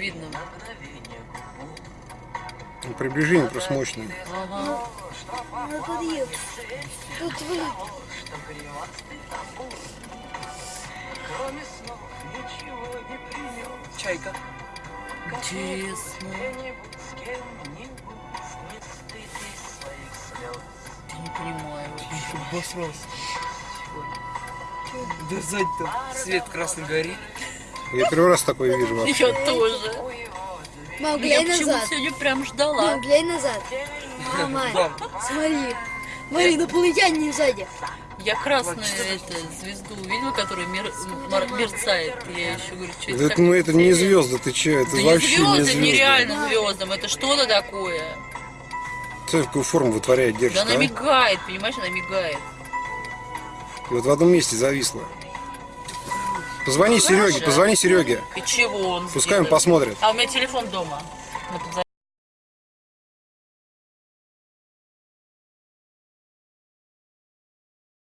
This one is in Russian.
сильным. Ну, Приближение просто мощное. Ага. На подъезд. Тут вы. Чайка. Интересно. Я не понимаю вообще. Обосрался. Да сзади там свет красный горит. Я первый раз такое вижу вообще. Я тоже. Мам, Я глянь почему назад. сегодня прям ждала. Мам, глянь назад. Мама, Мам. смотри. Смотри, инопланетяне сзади. Я красную это, звезду увидела, которая мер- мер- мерцает. Я еще говорю, что это Это, ну это не звезды, ты че, это Да не вообще не звезды, звезды. нереально звездам. Это что-то такое. Смотри, какую форму вытворяет, Да держит, она а? мигает, понимаешь, она мигает. И вот в одном месте зависла. Позвони Сереге, позвони Сереге. И чего он Пускай он посмотрит. А у меня телефон дома.